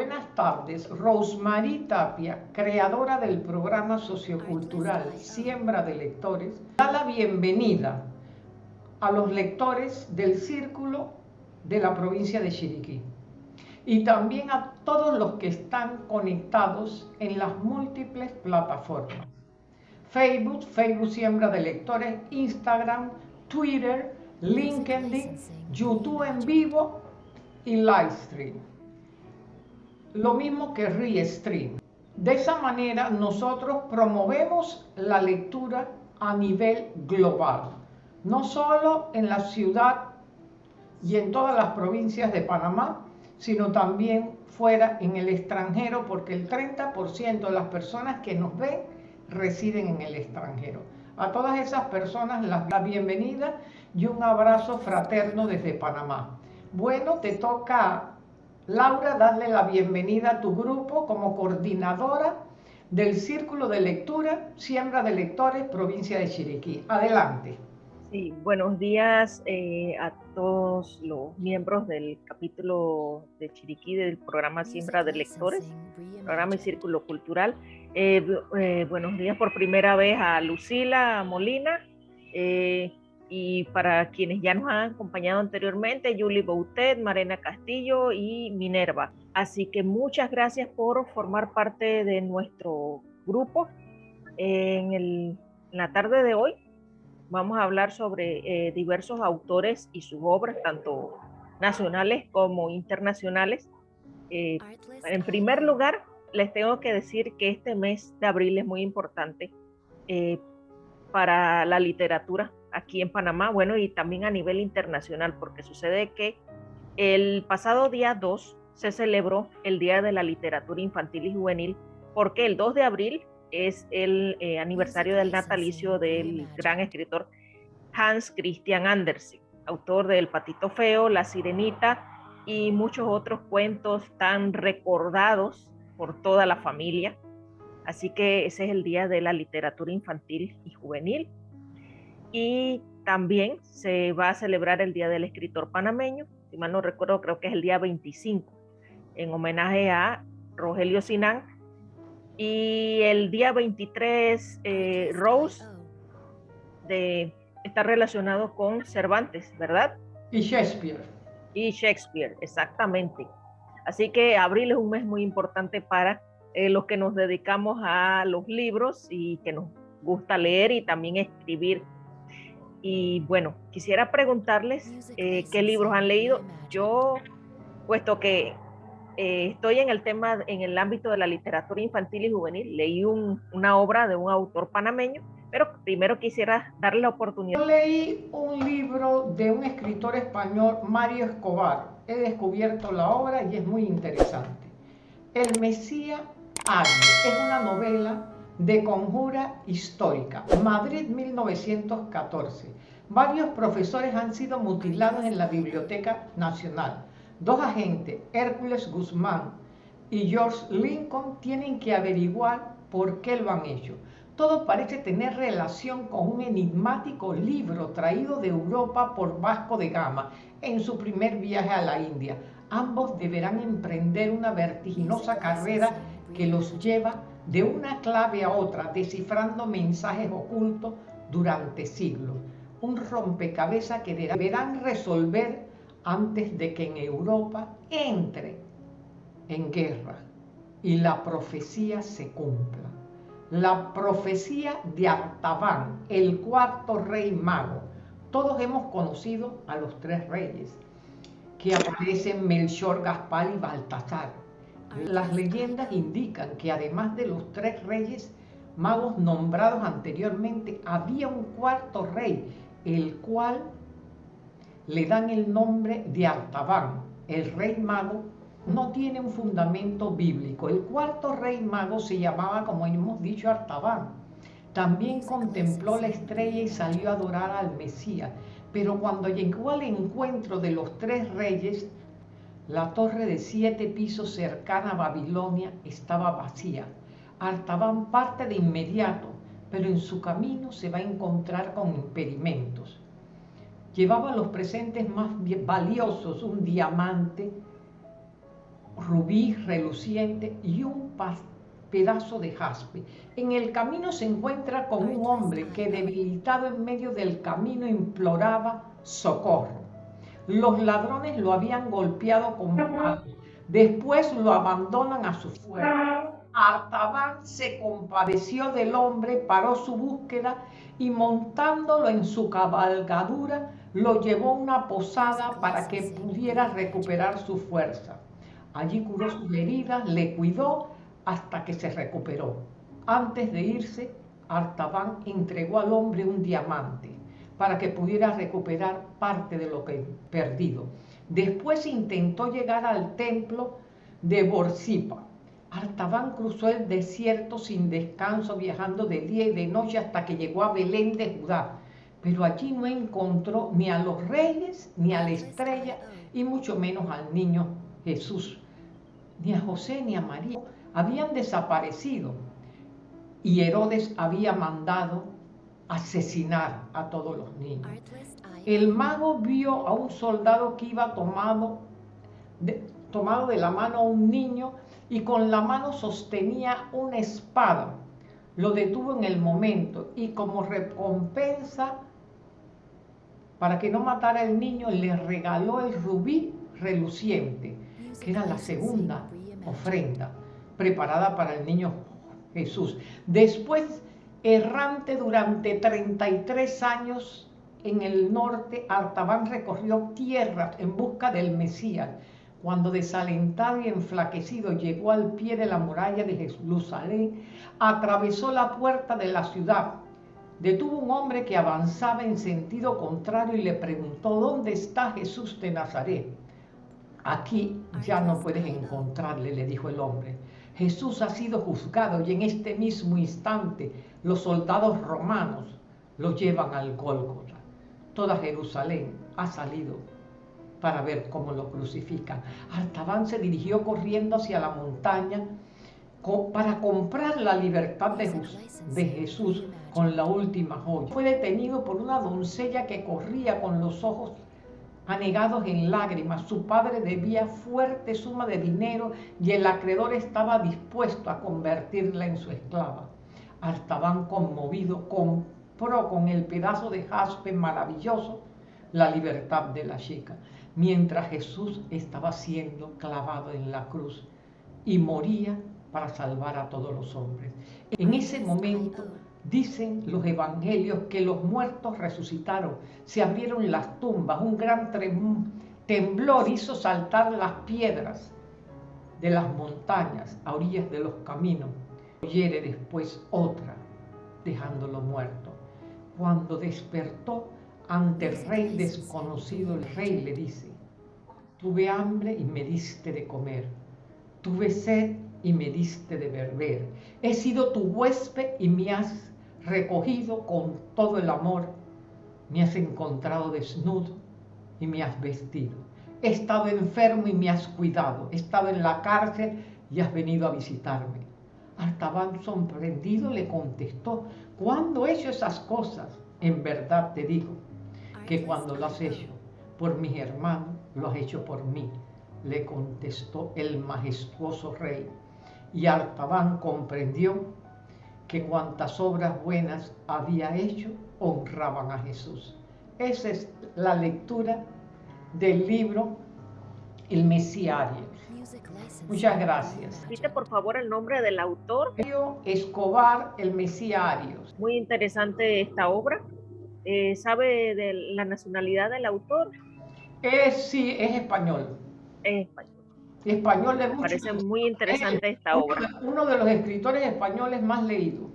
Buenas tardes. Rosemary Tapia, creadora del programa sociocultural Siembra de Lectores, da la bienvenida a los lectores del Círculo de la provincia de Chiriquí y también a todos los que están conectados en las múltiples plataformas. Facebook, Facebook Siembra de Lectores, Instagram, Twitter, LinkedIn, YouTube en vivo y Livestream. Lo mismo que Restream. De esa manera nosotros promovemos la lectura a nivel global, no solo en la ciudad y en todas las provincias de Panamá, sino también fuera en el extranjero, porque el 30% de las personas que nos ven residen en el extranjero. A todas esas personas la bienvenida y un abrazo fraterno desde Panamá. Bueno, te toca, Laura, darle la bienvenida a tu grupo como coordinadora del Círculo de Lectura Siembra de Lectores, provincia de Chiriquí. Adelante. Sí, buenos días eh, a todos los miembros del capítulo de Chiriquí del programa Siembra de Lectores, programa y Círculo Cultural. Eh, eh, buenos días por primera vez a Lucila Molina y para quienes ya nos han acompañado anteriormente, Julie Boutet, Marena Castillo y Minerva. Así que muchas gracias por formar parte de nuestro grupo en, en la tarde de hoy vamos a hablar sobre eh, diversos autores y sus obras, tanto nacionales como internacionales. Eh, en primer lugar, les tengo que decir que este mes de abril es muy importante eh, para la literatura aquí en Panamá, bueno, y también a nivel internacional, porque sucede que el pasado día 2 se celebró el Día de la Literatura Infantil y Juvenil, porque el 2 de abril es el eh, aniversario del natalicio del gran escritor Hans Christian Andersen, autor de El Patito Feo, La Sirenita y muchos otros cuentos tan recordados por toda la familia. Así que ese es el Día de la Literatura Infantil y Juvenil. Y también se va a celebrar el Día del Escritor Panameño, si mal no recuerdo, creo que es el día 25, en homenaje a Rogelio Sinán, y el día 23, eh, Rose de, está relacionado con Cervantes, ¿verdad? Y Shakespeare. Y Shakespeare, exactamente. Así que abril es un mes muy importante para eh, los que nos dedicamos a los libros y que nos gusta leer y también escribir. Y bueno, quisiera preguntarles eh, qué libros han leído. Yo, puesto que eh, estoy en el tema, en el ámbito de la literatura infantil y juvenil. Leí una obra de un autor panameño, pero primero quisiera darle la oportunidad. Yo leí un libro de un escritor español, Mario Escobar. He descubierto la obra y es muy interesante. El Mesías Águila es una novela de conjura histórica. Madrid 1914. Varios profesores han sido mutilados en la Biblioteca Nacional Dos agentes, Hércules Guzmán y George Lincoln, tienen que averiguar por qué lo han hecho. Todo parece tener relación con un enigmático libro traído de Europa por Vasco de Gama en su primer viaje a la India. Ambos deberán emprender una vertiginosa carrera que los lleva de una clave a otra, descifrando mensajes ocultos durante siglos. Un rompecabezas que deberán resolver antes de que en Europa entre en guerra y la profecía se cumpla. La profecía de Artaban, el cuarto rey mago. Todos hemos conocido a los tres reyes que aparecen Melchor, Gaspar y Baltasar. Las leyendas indican que además de los tres reyes magos nombrados anteriormente, había un cuarto rey, el cual le dan el nombre de Artaban, el rey mago, no tiene un fundamento bíblico. El cuarto rey mago se llamaba, como hemos dicho, Artaban. También contempló la estrella y salió a adorar al Mesías. Pero cuando llegó al encuentro de los tres reyes, la torre de siete pisos cercana a Babilonia estaba vacía. Artaban parte de inmediato, pero en su camino se va a encontrar con impedimentos llevaba los presentes más valiosos, un diamante, rubí reluciente y un pedazo de jaspe. En el camino se encuentra con un hombre que debilitado en medio del camino imploraba socorro. Los ladrones lo habían golpeado con palos. Después lo abandonan a su suerte. Artaban se compadeció del hombre, paró su búsqueda y montándolo en su cabalgadura, lo llevó a una posada para que pudiera recuperar su fuerza. Allí curó sus heridas, le cuidó hasta que se recuperó. Antes de irse, Artaban entregó al hombre un diamante para que pudiera recuperar parte de lo que perdido. Después intentó llegar al templo de Borsipa. Artaban cruzó el desierto sin descanso, viajando de día y de noche hasta que llegó a Belén de Judá. Pero allí no encontró ni a los reyes, ni a la estrella, y mucho menos al niño Jesús. Ni a José ni a María habían desaparecido. Y Herodes había mandado asesinar a todos los niños. El mago vio a un soldado que iba tomado de, tomado de la mano a un niño y con la mano sostenía una espada. Lo detuvo en el momento y como recompensa para que no matara al niño le regaló el rubí reluciente, que era la segunda ofrenda preparada para el niño Jesús. Después, errante durante 33 años en el norte, Artaban recorrió tierras en busca del Mesías cuando desalentado y enflaquecido llegó al pie de la muralla de Jerusalén, atravesó la puerta de la ciudad. Detuvo un hombre que avanzaba en sentido contrario y le preguntó, ¿dónde está Jesús de Nazaret? Aquí ya no puedes encontrarle, le dijo el hombre. Jesús ha sido juzgado y en este mismo instante los soldados romanos lo llevan al Gólgota. Toda Jerusalén ha salido para ver cómo lo crucifican. Artaban se dirigió corriendo hacia la montaña para comprar la libertad de, de Jesús con la última joya. Fue detenido por una doncella que corría con los ojos anegados en lágrimas. Su padre debía fuerte suma de dinero y el acreedor estaba dispuesto a convertirla en su esclava. Artaban conmovido compró con el pedazo de jaspe maravilloso la libertad de la chica mientras Jesús estaba siendo clavado en la cruz y moría para salvar a todos los hombres. En ese momento dicen los evangelios que los muertos resucitaron, se abrieron las tumbas, un gran temblor hizo saltar las piedras de las montañas a orillas de los caminos. Oyere después otra, dejándolo muerto. Cuando despertó, ante el rey desconocido, el rey le dice, tuve hambre y me diste de comer, tuve sed y me diste de beber, he sido tu huésped y me has recogido con todo el amor, me has encontrado desnudo y me has vestido, he estado enfermo y me has cuidado, he estado en la cárcel y has venido a visitarme. Artaban sorprendido le contestó, ¿cuándo he hecho esas cosas? En verdad te digo, que cuando lo has hecho por mis hermanos, lo has hecho por mí, le contestó el majestuoso rey. Y Artaban comprendió que cuantas obras buenas había hecho honraban a Jesús. Esa es la lectura del libro El Mesiario. Muchas gracias. Repite por favor el nombre del autor. Escobar, El Mesiario. Muy interesante esta obra. Eh, ¿Sabe de la nacionalidad del autor? Es, sí, es español. Es español. Español de mucho. Parece muy interesante esta obra. Uno de los escritores españoles más leídos.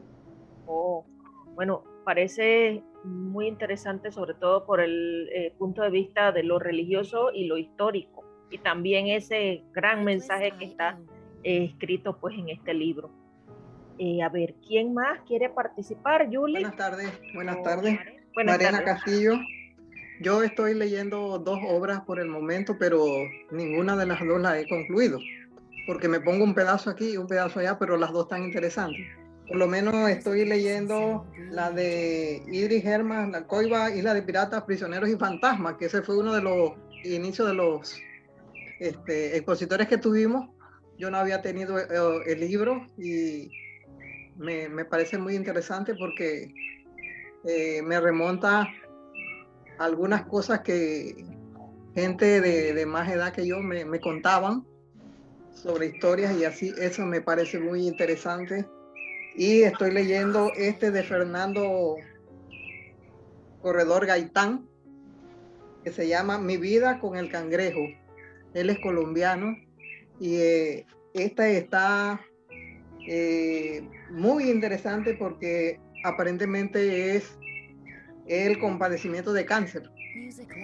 Oh, bueno, parece muy interesante, sobre todo por el eh, punto de vista de lo religioso y lo histórico, y también ese gran mensaje que está eh, escrito pues en este libro. Eh, a ver, ¿quién más quiere participar? Julie. Buenas tardes, buenas tardes. Mariana Castillo. Yo estoy leyendo dos obras por el momento, pero ninguna de las dos la he concluido, porque me pongo un pedazo aquí y un pedazo allá, pero las dos están interesantes. Por lo menos estoy leyendo la de Idris Herman, La Coiba, y la de Piratas, Prisioneros y Fantasmas, que ese fue uno de los inicios de los este, expositores que tuvimos yo no había tenido eh, el libro y me, parece muy interesante porque eh, me remonta algunas cosas que gente de, de más edad que yo me, me, contaban sobre historias y así, eso me parece muy interesante. Y estoy leyendo este de Fernando Corredor Gaitán, que se llama Mi vida con el cangrejo. Él es colombiano y eh, esta está eh, muy interesante porque aparentemente es el compadecimiento de cáncer.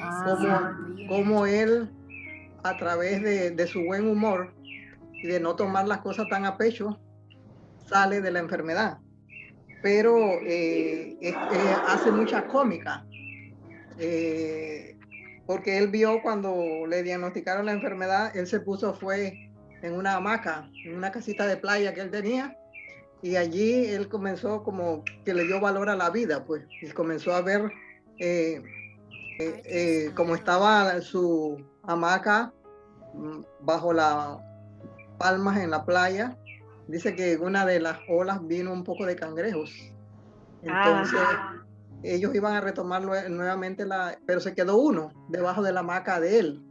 Ah. Como, él, a través de, su buen humor y de no tomar las cosas tan a pecho, sale de la enfermedad. Pero eh, hace mucha cómica. Porque él vio cuando le diagnosticaron la enfermedad, él se puso, fue en una hamaca, en una casita de playa que él tenía, y allí él comenzó como que le dio valor a la vida, pues, y comenzó a ver eh, eh, eh cómo estaba su hamaca mm, bajo las palmas en la playa. Dice que en una de las olas vino un poco de cangrejos. Entonces, ellos iban a retomar nuevamente la, pero se quedó uno debajo de la hamaca de él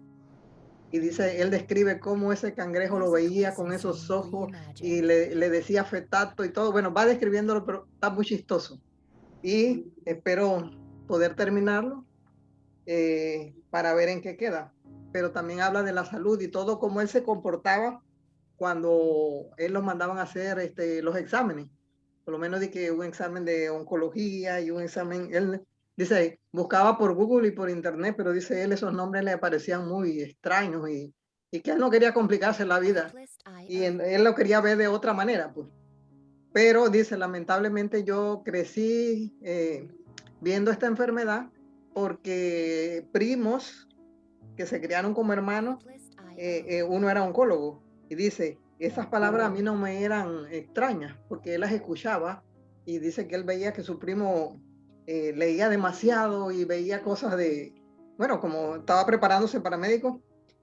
y dice, él describe cómo ese cangrejo lo veía con esos ojos y le, le decía fetato y todo. Bueno, va describiéndolo, pero está muy chistoso. Y espero poder terminarlo eh, para ver en qué queda. Pero también habla de la salud y todo cómo él se comportaba cuando él los mandaban a hacer este, los exámenes. Lo menos de que un examen de oncología y un examen, él Dice, buscaba por Google y por Internet, pero dice él, esos nombres le parecían muy extraños y, y que él no quería complicarse la vida. Y él lo quería ver de otra manera, pues. Pero dice, lamentablemente yo crecí eh, viendo esta enfermedad porque primos que se criaron como hermanos, eh, eh, uno era oncólogo. Y dice, esas palabras a mí no me eran extrañas porque él las escuchaba y dice que él veía que su primo eh, leía demasiado y veía cosas de, bueno, como estaba preparándose para médico,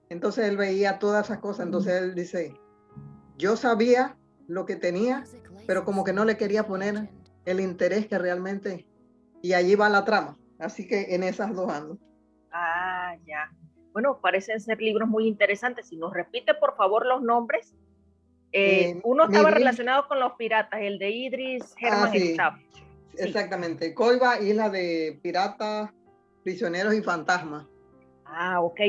entonces él veía todas esas cosas, entonces él dice, yo sabía lo que tenía, pero como que no le quería poner el interés que realmente, y allí va la trama, así que en esas dos ando. Ah, ya. Bueno, parecen ser libros muy interesantes. Si nos repite, por favor, los nombres. Eh, eh, uno estaba relacionado con los piratas, el de Idris Herman ah, Exactamente. Coiba, isla de piratas, prisioneros y fantasmas. Ah, ok.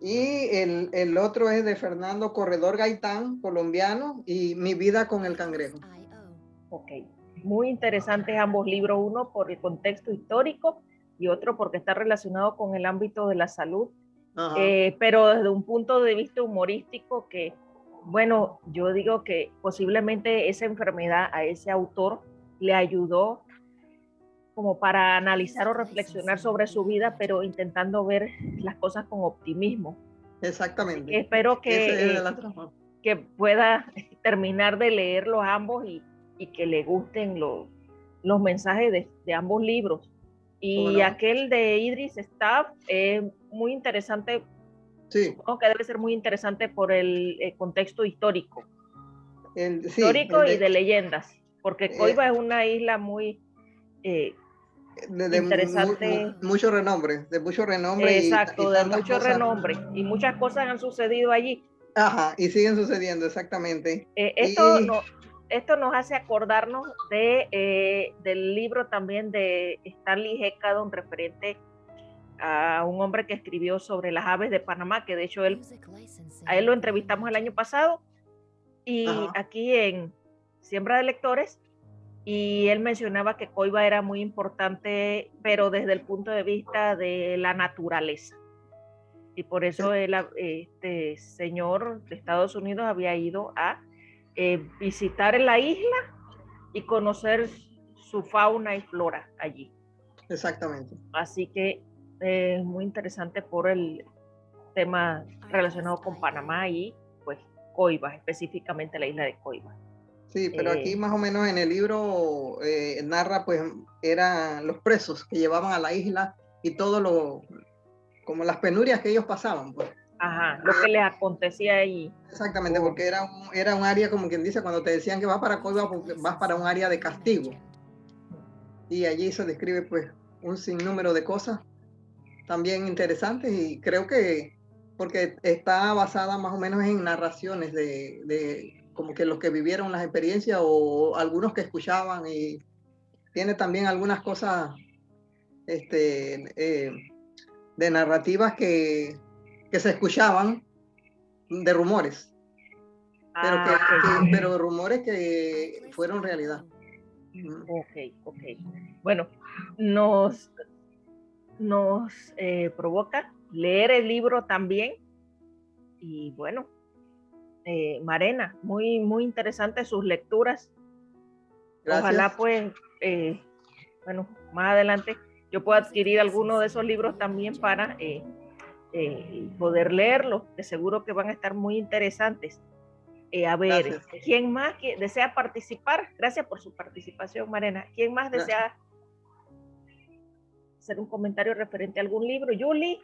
Y el, el, otro es de Fernando Corredor Gaitán, colombiano, y Mi vida con el cangrejo. Ok. Muy interesantes ambos libros, uno por el contexto histórico y otro porque está relacionado con el ámbito de la salud, eh, pero desde un punto de vista humorístico que, bueno, yo digo que posiblemente esa enfermedad a ese autor le ayudó como para analizar o reflexionar sobre su vida, pero intentando ver las cosas con optimismo. Exactamente. Espero que, eh, que pueda terminar de leerlos ambos y, y que le gusten los, los mensajes de, de ambos libros. Y aquel de Idris Staff es muy interesante. Sí. que debe ser muy interesante por el, contexto histórico. histórico y de leyendas porque eh, Coiba es una isla muy eh, de, interesante. mucho renombre, de mucho renombre. Exacto, de mucho renombre. Y muchas cosas han sucedido allí. Ajá, y siguen sucediendo, exactamente. Eh, esto, no, esto nos hace acordarnos de, del libro también de Stanley Heckadon referente a un hombre que escribió sobre las aves de Panamá, que de hecho él, a él lo entrevistamos el año pasado. Y aquí en, siembra de lectores y él mencionaba que Coiba era muy importante, pero desde el punto de vista de la naturaleza. Y por eso el, este señor de Estados Unidos había ido a eh, visitar la isla y conocer su fauna y flora allí. Exactamente. Así que es muy interesante por el tema relacionado con Panamá y pues Coiba, específicamente la isla de Coiba. Sí, pero aquí eh, más o menos en el libro eh, narra, pues, eran los presos que llevaban a la isla y todo lo, como las penurias que ellos pasaban, pues. Ajá, lo que les acontecía ahí. Exactamente, porque era un, era un área, como quien dice, cuando te decían que vas para Córdoba, vas para un área de castigo. Y allí se describe pues un sinnúmero de cosas también interesantes y creo que porque está basada más o menos en narraciones de, de como que los que vivieron las experiencias o algunos que escuchaban y tiene también algunas cosas este, eh, de narrativas que, que, se escuchaban de rumores, pero, ah, pero rumores que fueron realidad. Ok, ok. Bueno, nos, nos eh, provoca leer el libro también. Y bueno, eh, Marena, muy, muy interesante sus lecturas. Ojalá pues, eh, bueno, más adelante yo pueda adquirir alguno de esos libros también para poder leerlos, de seguro que van a estar muy interesantes. a ver, ¿quién más que desea participar? Gracias por su participación, Marena. ¿Quién más desea hacer un comentario referente a algún libro. Yuli.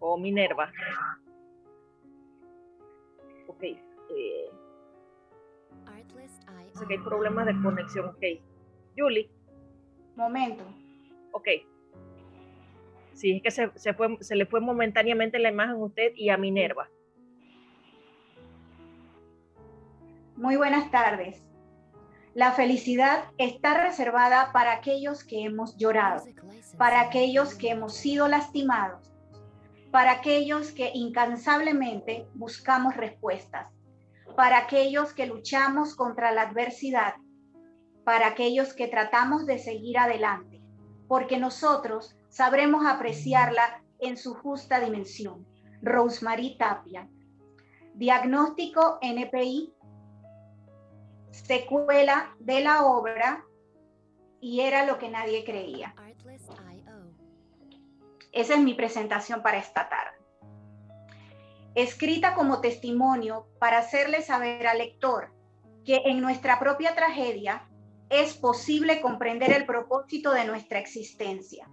O Minerva. Ok. Eh, sé que hay problemas de conexión. Ok. Yuli. Momento. Ok. Sí, es que se, se, fue, se le fue momentáneamente la imagen a usted y a Minerva. Muy buenas tardes. La felicidad está reservada para aquellos que hemos llorado, para aquellos que hemos sido lastimados, para aquellos que incansablemente buscamos respuestas, para aquellos que luchamos contra la adversidad, para aquellos que tratamos de seguir adelante, porque nosotros sabremos apreciarla en su justa dimensión. Rosemary Tapia. Diagnóstico NPI secuela de la obra y era lo que nadie creía. Esa es mi presentación para esta tarde. Escrita como testimonio para hacerle saber al lector que en nuestra propia tragedia es posible comprender el propósito de nuestra existencia.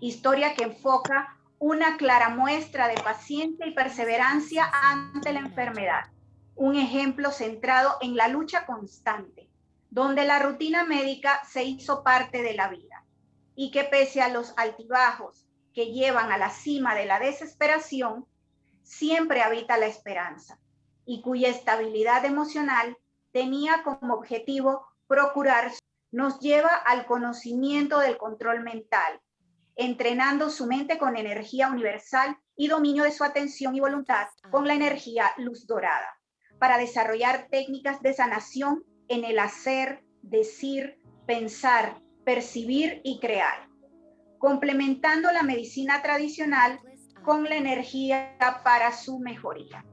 Historia que enfoca una clara muestra de paciencia y perseverancia ante la enfermedad un ejemplo centrado en la lucha constante, donde la rutina médica se hizo parte de la vida y que pese a los altibajos que llevan a la cima de la desesperación, siempre habita la esperanza y cuya estabilidad emocional tenía como objetivo procurar nos lleva al conocimiento del control mental, entrenando su mente con energía universal y dominio de su atención y voluntad con la energía luz dorada para desarrollar técnicas de sanación en el hacer, decir, pensar, percibir y crear, complementando la medicina tradicional con la energía para su mejoría.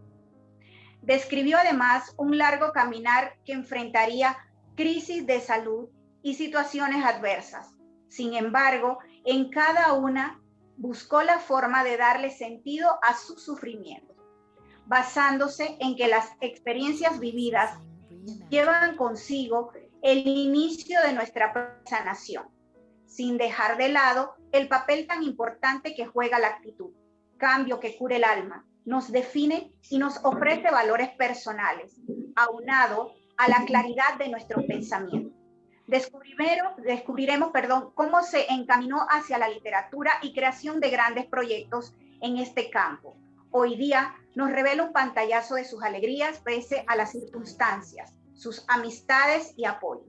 Describió además un largo caminar que enfrentaría crisis de salud y situaciones adversas. Sin embargo, en cada una buscó la forma de darle sentido a su sufrimiento basándose en que las experiencias vividas llevan consigo el inicio de nuestra sanación, sin dejar de lado el papel tan importante que juega la actitud, cambio que cura el alma, nos define y nos ofrece valores personales, aunado a la claridad de nuestro pensamiento. Descubriremos, descubriremos perdón, cómo se encaminó hacia la literatura y creación de grandes proyectos en este campo. Hoy día nos revela un pantallazo de sus alegrías pese a las circunstancias, sus amistades y apoyo.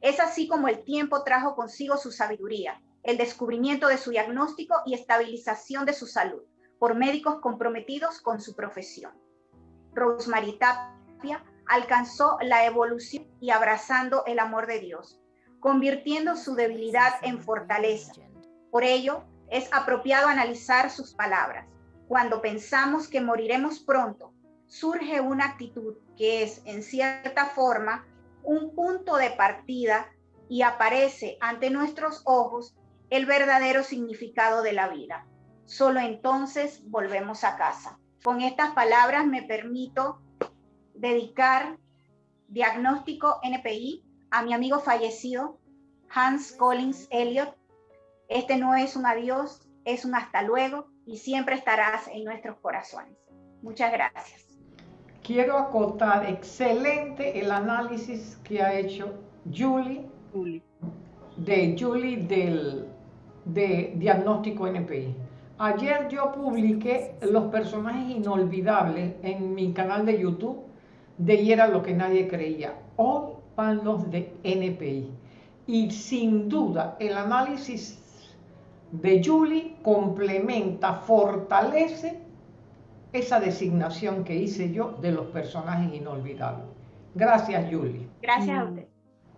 Es así como el tiempo trajo consigo su sabiduría, el descubrimiento de su diagnóstico y estabilización de su salud por médicos comprometidos con su profesión. Rosemary Tapia alcanzó la evolución y abrazando el amor de Dios, convirtiendo su debilidad en fortaleza. Por ello, es apropiado analizar sus palabras cuando pensamos que moriremos pronto, surge una actitud que es, en cierta forma, un punto de partida y aparece ante nuestros ojos el verdadero significado de la vida. Solo entonces volvemos a casa. Con estas palabras me permito dedicar diagnóstico NPI a mi amigo fallecido, Hans Collins Elliot. Este no es un adiós, es un hasta luego y siempre estarás en nuestros corazones. Muchas gracias. Quiero acotar excelente el análisis que ha hecho Julie, de Julie del de diagnóstico NPI. Ayer yo publiqué los personajes inolvidables en mi canal de YouTube de y era lo que nadie creía. Hoy van los de NPI. Y sin duda el análisis de Julie complementa, fortalece esa designación que hice yo de los personajes inolvidables. Gracias, Julie. Gracias a usted.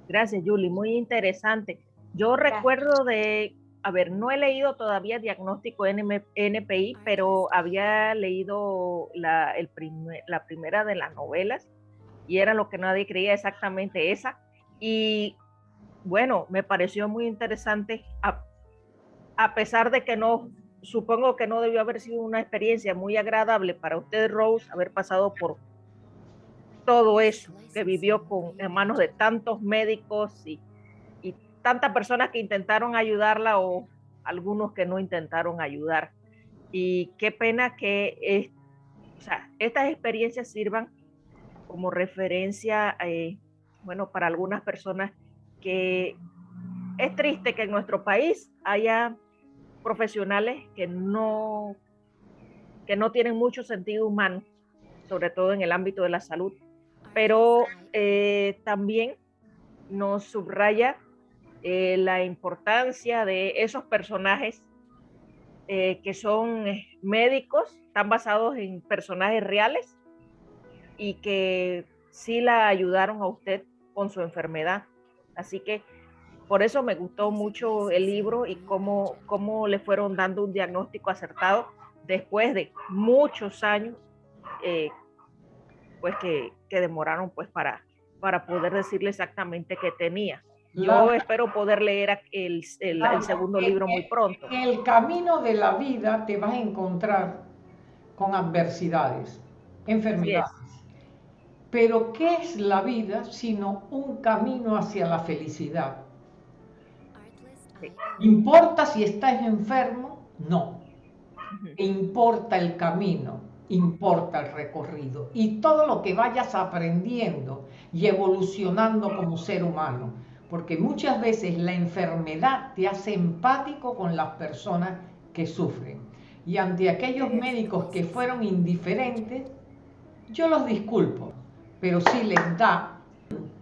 Gracias, Julie. Muy interesante. Yo recuerdo de, a ver, no he leído todavía diagnóstico NPI, pero había leído la, el la primera de las novelas y era lo que nadie creía exactamente esa. Y bueno, me pareció muy interesante, a, a pesar de que no, supongo que no debió haber sido una experiencia muy agradable para usted, Rose, haber pasado por todo eso que vivió con en manos de tantos médicos y, y tantas personas que intentaron ayudarla o algunos que no intentaron ayudar. Y qué pena que estas experiencias sirvan como referencia, eh, bueno, para algunas personas que es triste que en nuestro país haya profesionales que no, que no tienen mucho sentido humano, sobre todo en el ámbito de la salud, pero eh, también nos subraya eh, la importancia de esos personajes eh, que son médicos, están basados en personajes reales y que sí la ayudaron a usted con su enfermedad. Así que por eso me gustó mucho el libro y cómo, cómo le fueron dando un diagnóstico acertado después de muchos años pues que, demoraron pues para, para poder decirle exactamente qué tenía. Yo espero poder leer el, el, segundo libro muy pronto. En el camino de la vida te vas a encontrar con adversidades, enfermedades. Pero ¿qué es la vida sino un camino hacia la felicidad? ¿Importa si estás enfermo? No. Importa el camino importa el recorrido y todo lo que vayas aprendiendo y evolucionando como ser humano, porque muchas veces la enfermedad te hace empático con las personas que sufren. Y ante aquellos médicos que fueron indiferentes, yo los disculpo, pero si les da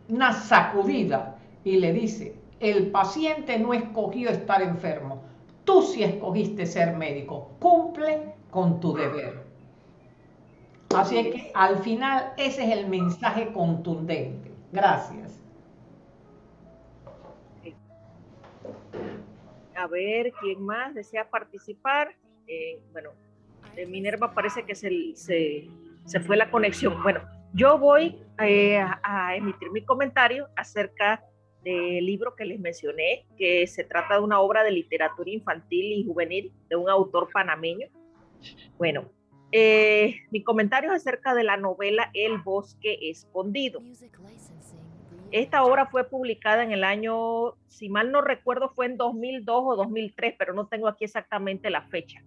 una sacudida y le dice, el paciente no escogió estar enfermo, tú sí escogiste ser médico, cumple con tu deber. Así es que al final ese es el mensaje contundente. Gracias. A ver, ¿quién más desea participar? Eh, bueno, de Minerva parece que se, se, fue la conexión. Bueno, yo voy eh, a emitir mi comentario acerca del libro que les mencioné, que se trata de una obra de literatura infantil y juvenil de un autor panameño. Bueno, eh, mi comentario es acerca de la novela El bosque escondido. Esta obra fue publicada en el año, si mal no recuerdo, fue en 2002 o 2003, pero no tengo aquí exactamente la fecha.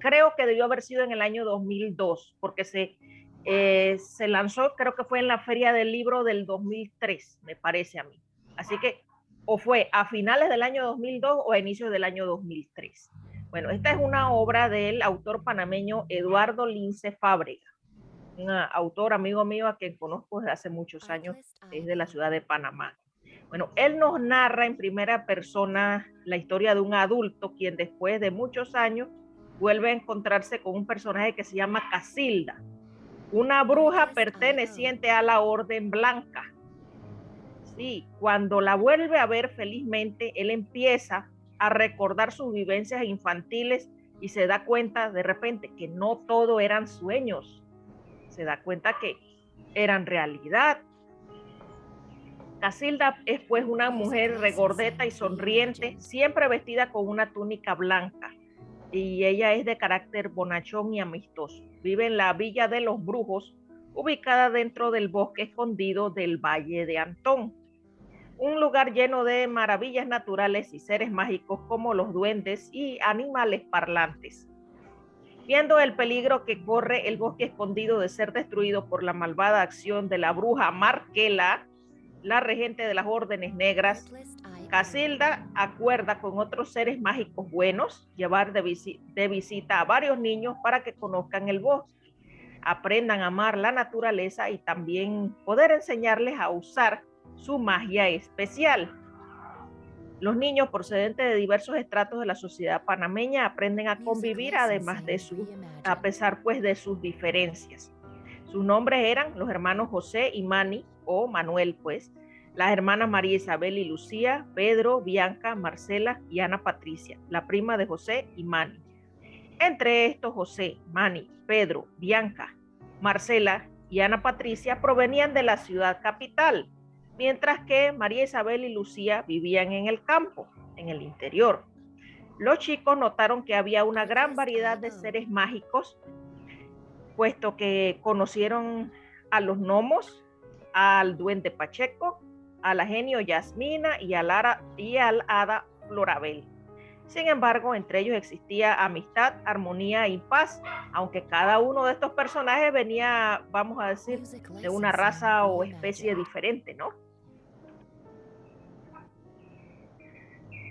Creo que debió haber sido en el año 2002, porque se, eh, se lanzó, creo que fue en la Feria del Libro del 2003, me parece a mí. Así que o fue a finales del año 2002 o a inicios del año 2003. Bueno, esta es una obra del autor panameño Eduardo Lince Fábrega, un autor amigo mío a quien conozco desde hace muchos años, es de la ciudad de Panamá. Bueno, él nos narra en primera persona la historia de un adulto quien después de muchos años vuelve a encontrarse con un personaje que se llama Casilda, una bruja perteneciente a la Orden Blanca. Sí, cuando la vuelve a ver felizmente, él empieza a recordar sus vivencias infantiles y se da cuenta de repente que no todo eran sueños, se da cuenta que eran realidad. Casilda es pues una mujer regordeta y sonriente, siempre vestida con una túnica blanca y ella es de carácter bonachón y amistoso. Vive en la Villa de los Brujos, ubicada dentro del bosque escondido del Valle de Antón. Un lugar lleno de maravillas naturales y seres mágicos como los duendes y animales parlantes. Viendo el peligro que corre el bosque escondido de ser destruido por la malvada acción de la bruja Marquela, la regente de las órdenes negras, Casilda acuerda con otros seres mágicos buenos llevar de, de, visita a varios niños para que conozcan el bosque, aprendan a amar la naturaleza y también poder enseñarles a usar su magia especial. Los niños procedentes de diversos estratos de la sociedad panameña aprenden a convivir además de su, a pesar pues de sus diferencias. Sus nombres eran los hermanos José y Mani, o Manuel pues, las hermanas María Isabel y Lucía, Pedro, Bianca, Marcela y Ana Patricia, la prima de José y Mani. Entre estos, José, Mani, Pedro, Bianca, Marcela y Ana Patricia provenían de la ciudad capital, mientras que María Isabel y Lucía vivían en el campo, en el interior. Los chicos notaron que había una gran variedad de seres mágicos, puesto que conocieron a los gnomos, al duende Pacheco, a la genio Yasmina y al, y al hada Florabel. Sin embargo, entre ellos existía amistad, armonía y paz, aunque cada uno de estos personajes venía, vamos a decir, de una raza o especie diferente, ¿no?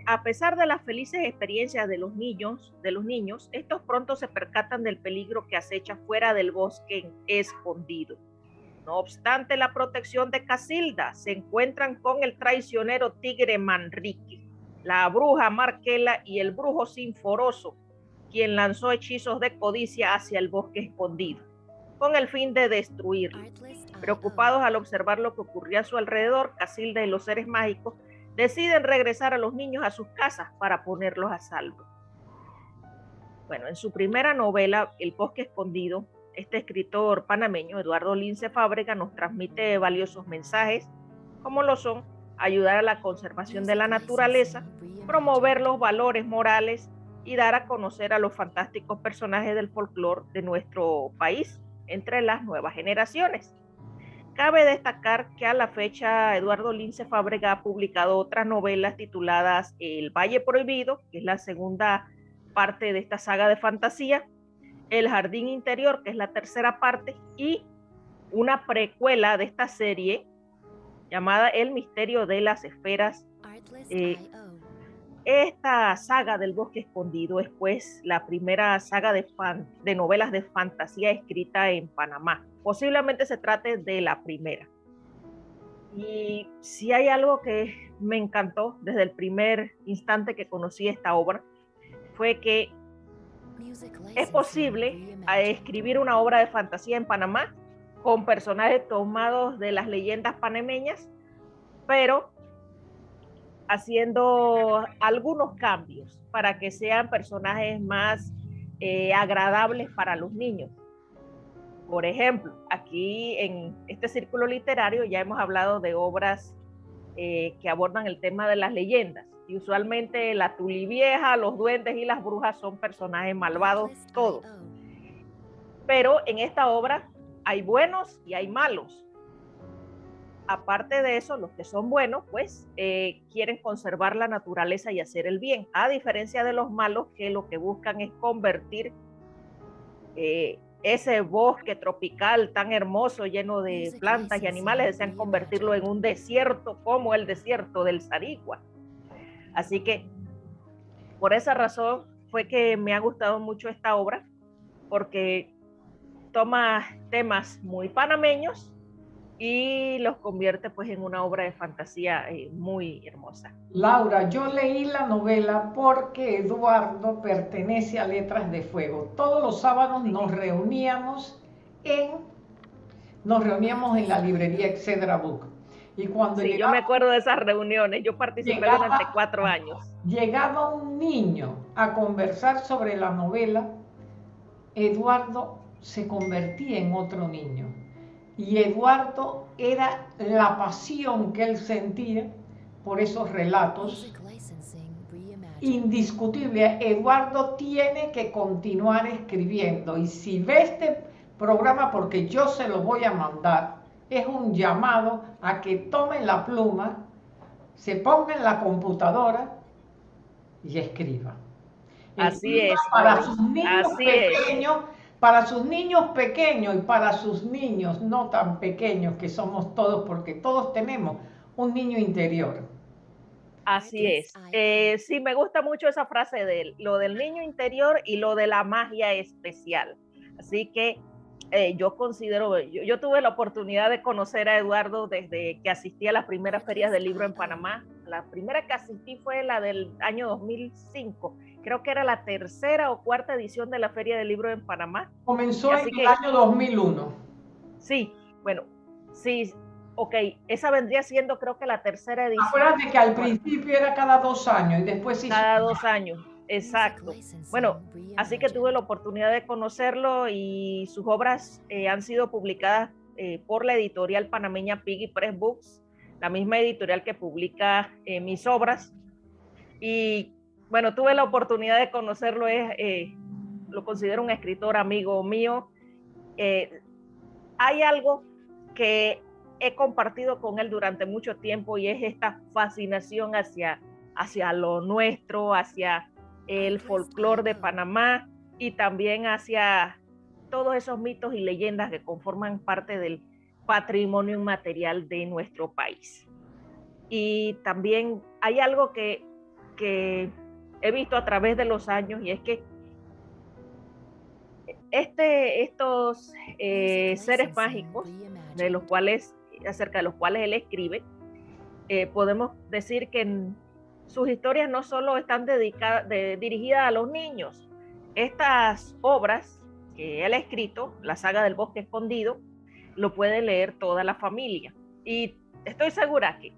A pesar de las felices experiencias de los niños, de los niños, estos pronto se percatan del peligro que acecha fuera del bosque escondido. No obstante la protección de Casilda, se encuentran con el traicionero tigre Manrique, la bruja Marquela y el brujo Sinforoso, quien lanzó hechizos de codicia hacia el bosque escondido, con el fin de destruirlo. Preocupados al observar lo que ocurría a su alrededor, Casilda y los seres mágicos deciden regresar a los niños a sus casas para ponerlos a salvo. Bueno, en su primera novela, El bosque escondido, este escritor panameño, Eduardo Lince Fábrega, nos transmite valiosos mensajes, como lo son ayudar a la conservación de la naturaleza, promover los valores morales y dar a conocer a los fantásticos personajes del folclore de nuestro país entre las nuevas generaciones. Cabe destacar que a la fecha Eduardo Lince Fábrega ha publicado otras novelas tituladas El Valle Prohibido, que es la segunda parte de esta saga de fantasía, el Jardín Interior, que es la tercera parte, y una precuela de esta serie llamada El Misterio de las Esferas. Eh, esta saga del bosque escondido es pues la primera saga de, de novelas de fantasía escrita en Panamá. Posiblemente se trate de la primera. Y si hay algo que me encantó desde el primer instante que conocí esta obra, fue que es posible escribir una obra de fantasía en Panamá con personajes tomados de las leyendas panameñas, pero haciendo algunos cambios para que sean personajes más eh, agradables para los niños. Por ejemplo, aquí en este círculo literario ya hemos hablado de obras eh, que abordan el tema de las leyendas y usualmente la tulivieja, los duendes y las brujas son personajes malvados todos. Pero en esta obra hay buenos y hay malos. Aparte de eso, los que son buenos, pues eh, quieren conservar la naturaleza y hacer el bien, a diferencia de los malos que lo que buscan es convertir eh, ese bosque tropical tan hermoso, lleno de plantas y animales, desean convertirlo en un desierto como el desierto del Sarigua. Así que por esa razón fue que me ha gustado mucho esta obra, porque toma temas muy panameños y los convierte pues en una obra de fantasía eh, muy hermosa. Laura, yo leí la novela porque Eduardo pertenece a Letras de Fuego. Todos los sábados nos reuníamos en nos reuníamos en la librería Excedra Book. Y cuando sí, yo me acuerdo de esas reuniones, yo participé durante cuatro años. Llegaba un niño a conversar sobre la novela, Eduardo se convertía en otro niño. Y Eduardo era la pasión que él sentía por esos relatos. Indiscutible, Eduardo tiene que continuar escribiendo. Y si ve este programa, porque yo se lo voy a mandar, es un llamado a que tomen la pluma se ponga en la computadora y escriba. Así es. Para sus niños pequeños, para sus niños pequeños y para sus niños no tan pequeños que somos todos, porque todos tenemos un niño interior. Así es. Eh, sí, me gusta mucho esa frase de lo del niño interior y lo de la magia especial. Así que eh, yo considero, yo, tuve la oportunidad de conocer a Eduardo desde que asistí a las primeras ferias del libro en Panamá. La primera que asistí fue la del año 2005. Creo que era la tercera o cuarta edición de la Feria del Libro en Panamá. Comenzó en el año 2001. Sí, bueno, sí, ok, esa vendría siendo creo que la tercera edición. Acuérdate que al principio era cada dos años y después sí. Cada dos años. Exacto. Bueno, así que tuve la oportunidad de conocerlo y sus obras eh, han sido publicadas eh, por la editorial panameña Piggy Press Books, la misma editorial que publica eh, mis obras. Y bueno, tuve la oportunidad de conocerlo, es, lo considero un escritor amigo mío. hay algo que he compartido con él durante mucho tiempo y es esta fascinación hacia, hacia lo nuestro, hacia el folclore de Panamá y también hacia todos esos mitos y leyendas que conforman parte del patrimonio inmaterial de nuestro país. Y también hay algo que, he visto a través de los años y es que este, estos eh, seres mágicos, de los cuales, acerca de los cuales él escribe, eh, podemos decir que sus historias no solo están dedicadas, dirigidas a los niños. Estas obras que él ha escrito, la saga del bosque escondido, lo puede leer toda la familia. Y estoy segura que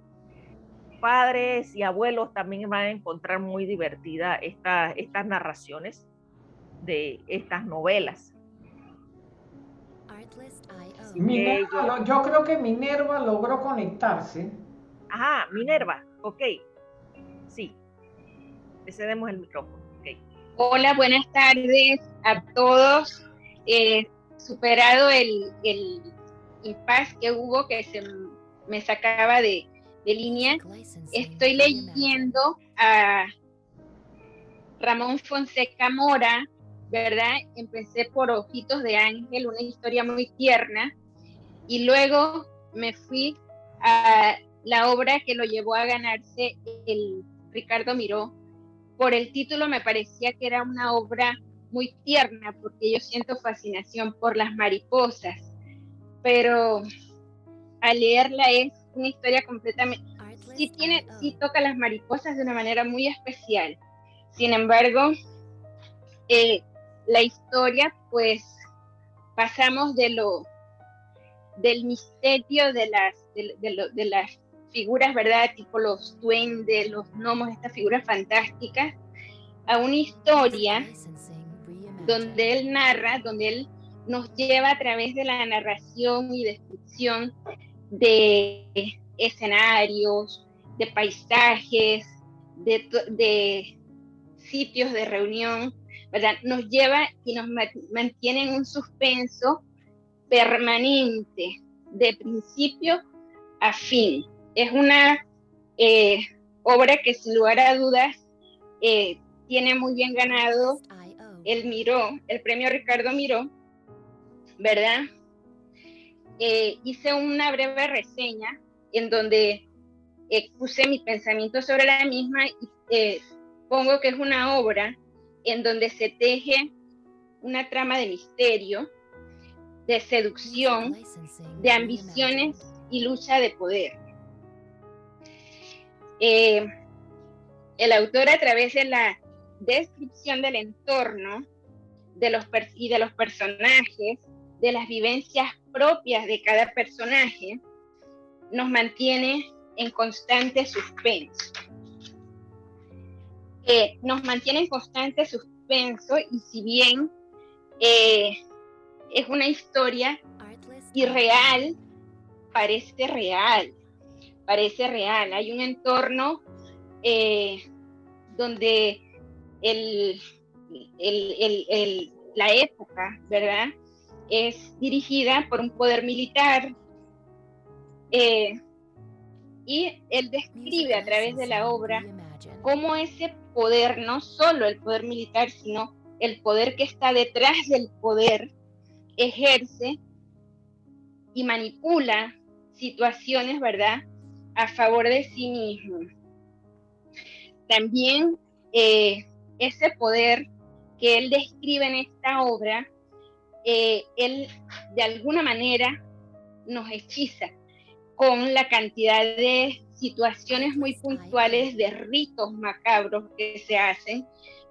padres y abuelos también van a encontrar muy divertida esta, estas narraciones de estas novelas. yo creo que Minerva logró conectarse. Ajá, Minerva, ok. Sí, le cedemos el micrófono. Hola, buenas tardes a todos. Eh, superado el, el impasse que hubo, que se me sacaba de, de línea, estoy leyendo a Ramón Fonseca Mora, ¿verdad? Empecé por Ojitos de Ángel, una historia muy tierna, y luego me fui a la obra que lo llevó a ganarse el Ricardo Miró, por el título me parecía que era una obra muy tierna, porque yo siento fascinación por las mariposas, pero al leerla es una historia completamente, sí, tiene, sí toca las mariposas de una manera muy especial. Sin embargo, eh, la historia, pues pasamos de lo del misterio de las, de las figuras, ¿verdad? Tipo los duendes, los gnomos, estas figuras fantásticas, a una historia donde él narra, donde él nos lleva a través de la narración y descripción de escenarios, de paisajes, de, sitios de reunión, ¿verdad? Nos lleva y nos mantiene en un suspenso permanente, de principio a fin es una eh, obra que sin lugar a dudas eh, tiene muy bien ganado el Miró, el premio Ricardo Miró, ¿verdad? Eh, hice una breve reseña en donde puse mi pensamiento sobre la misma y pongo que es una obra en donde se teje una trama de misterio, de seducción, de ambiciones y lucha de poder. Eh, el autor a través de la descripción del entorno de los y de los personajes, de las vivencias propias de cada personaje, nos mantiene en constante suspenso. Eh, nos mantiene en constante suspenso y si bien eh, es una historia irreal, parece real parece real. Hay un entorno eh, donde la época, ¿verdad? Es dirigida por un poder militar eh, Y él describe a través de la obra cómo ese poder, no solo el poder militar, sino el poder que está detrás del poder, ejerce y manipula situaciones, ¿verdad?, a favor de sí mismo. También eh, ese poder que él describe en esta obra, eh, él de alguna manera nos hechiza con la cantidad de situaciones muy puntuales de ritos macabros que se hacen,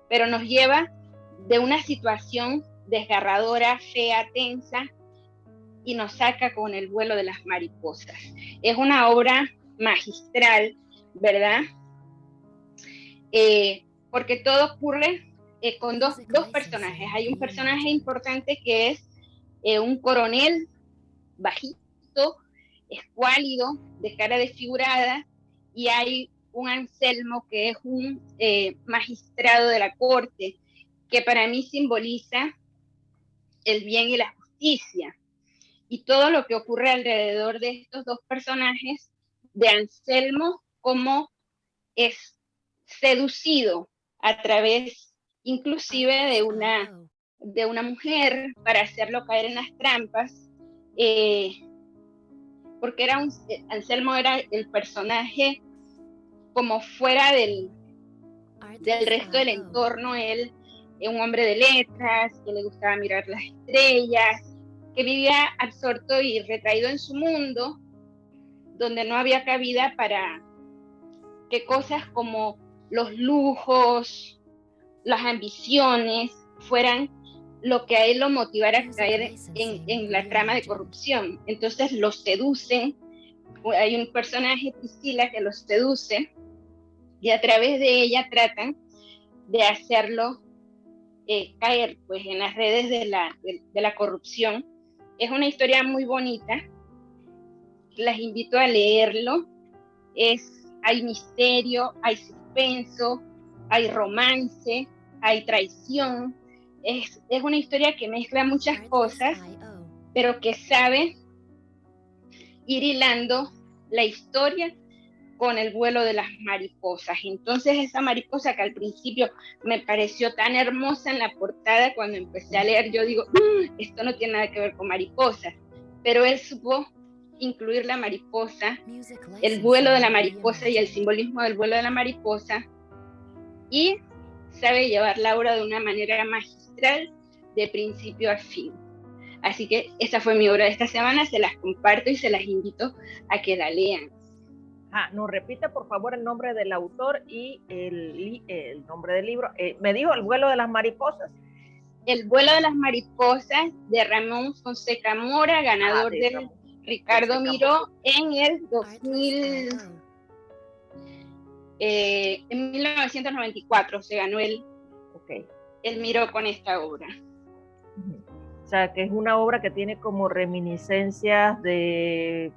pero nos lleva de una situación desgarradora, fea, tensa, y nos saca con el vuelo de las mariposas. Es una obra magistral, ¿verdad? Eh, porque todo ocurre eh, con dos, dos, personajes. Hay un personaje importante que es eh, un coronel bajito, escuálido, de cara desfigurada, y hay un Anselmo que es un magistrado de la corte, que para mí simboliza el bien y la justicia. Y todo lo que ocurre alrededor de estos dos personajes, de Anselmo, como es seducido a través inclusive de una, de una mujer para hacerlo caer en las trampas, eh, porque era un, Anselmo era el personaje como fuera del, del resto del entorno, él un hombre de letras, que le gustaba mirar las estrellas, que vivía absorto y retraído en su mundo, donde no había cabida para que cosas como los lujos, las ambiciones fueran lo que a él lo motivara a caer en, la trama de corrupción. Entonces lo seducen, hay un personaje, Priscila, que los seduce y a través de ella tratan de hacerlo eh, caer pues, en las redes de la, de, la corrupción. Es una historia muy bonita, las invito a leerlo. Es, hay misterio, hay suspenso, hay romance, hay traición. Es, es una historia que mezcla muchas cosas, pero que sabe ir hilando la historia con el vuelo de las mariposas. Entonces esa mariposa que al principio me pareció tan hermosa en la portada, cuando empecé a leer, yo digo, mm, esto no tiene nada que ver con mariposas, pero él supo incluir la mariposa, el vuelo de la mariposa y el simbolismo del vuelo de la mariposa, y sabe llevar la obra de una manera magistral de principio a fin. Así que esa fue mi obra de esta semana, se las comparto y se las invito a que la lean. Ah, nos repite por favor el nombre del autor y el, el nombre del libro. Eh, me dijo El vuelo de las mariposas. El vuelo de las mariposas de Ramón Fonseca Mora, ganador ah, de Ricardo Miró en el 2000. Eh, en 1994 se ganó el, okay. el Miró con esta obra. O sea, que es una obra que tiene como reminiscencias de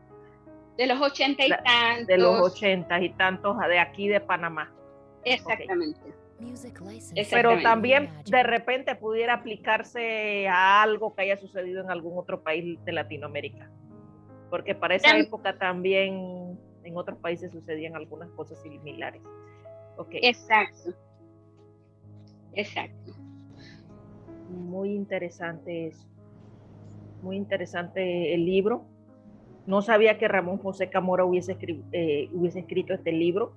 de los ochenta y tantos. De los ochenta y tantos de aquí de Panamá. Exactamente. Pero también de repente pudiera aplicarse a algo que haya sucedido en algún otro país de Latinoamérica. Porque para esa época también en otros países sucedían algunas cosas similares. Okay. Exacto. Exacto. Muy interesante eso. Muy interesante el libro. No sabía que Ramón José Camora hubiese, eh, hubiese escrito este libro.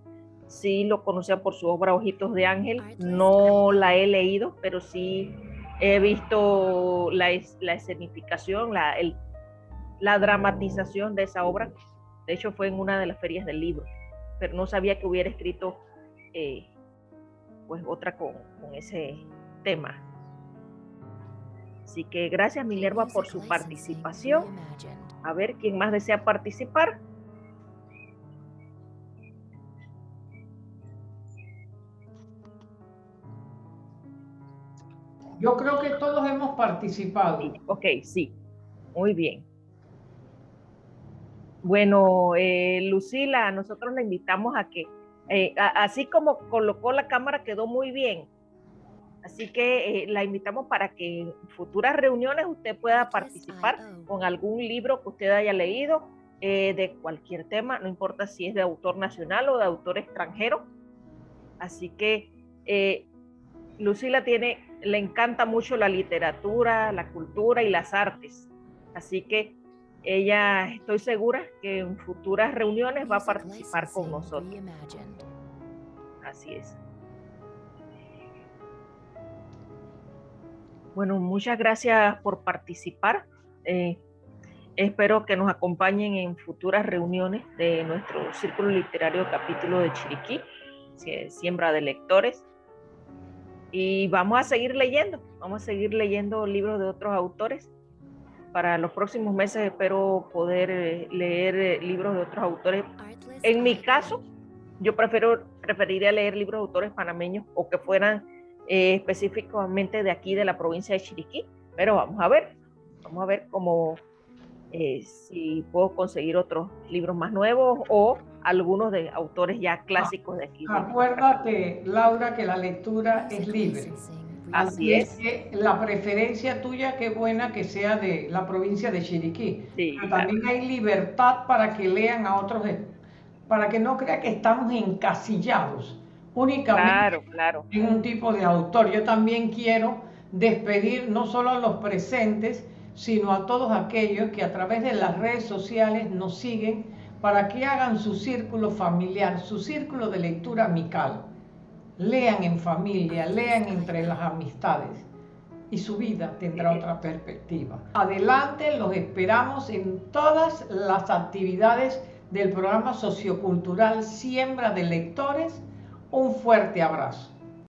Sí lo conocía por su obra Ojitos de Ángel. No la he leído, pero sí he visto la, la escenificación, la, la dramatización de esa obra. De hecho, fue en una de las ferias del libro, pero no sabía que hubiera escrito eh, pues otra con, con ese tema. Así que gracias Minerva por su participación. A ver, ¿quién más desea participar? Yo creo que todos hemos participado. ok, sí. Muy bien. Bueno, eh, Lucila, nosotros la invitamos a que, eh, así como colocó la cámara, quedó muy bien. Así que eh, la invitamos para que en futuras reuniones usted pueda participar con algún libro que usted haya leído de cualquier tema, no importa si es de autor nacional o de autor extranjero. Así que Lucila tiene, le encanta mucho la literatura, la cultura y las artes. Así que ella, estoy segura que en futuras reuniones va a participar con nosotros. Así es. Bueno, muchas gracias por participar. Eh, espero que nos acompañen en futuras reuniones de nuestro Círculo Literario Capítulo de Chiriquí, Siembra de Lectores. Y vamos a seguir leyendo, vamos a seguir leyendo libros de otros autores. Para los próximos meses espero poder eh, leer eh, libros de otros autores. En mi caso, yo prefiero, preferiría leer libros de autores panameños o que fueran eh, específicamente de aquí, de la provincia de Chiriquí, pero vamos a ver, vamos a ver cómo, eh, si puedo conseguir otros libros más nuevos o algunos de autores ya clásicos de aquí. Acuérdate, Laura, que la lectura es libre. Así es. Que la preferencia tuya, qué buena que sea de la provincia de Chiriquí. pero también hay libertad para que lean a otros, para que no crea que estamos encasillados únicamente en un tipo de autor. Yo también quiero despedir no solo a los presentes, sino a todos aquellos que a través de las redes sociales nos siguen para que hagan su círculo familiar, su círculo de lectura amical. Lean en familia, lean entre las amistades y su vida tendrá otra perspectiva. Adelante, los esperamos en todas las actividades del programa sociocultural Siembra de Lectores un fuerte abrazo.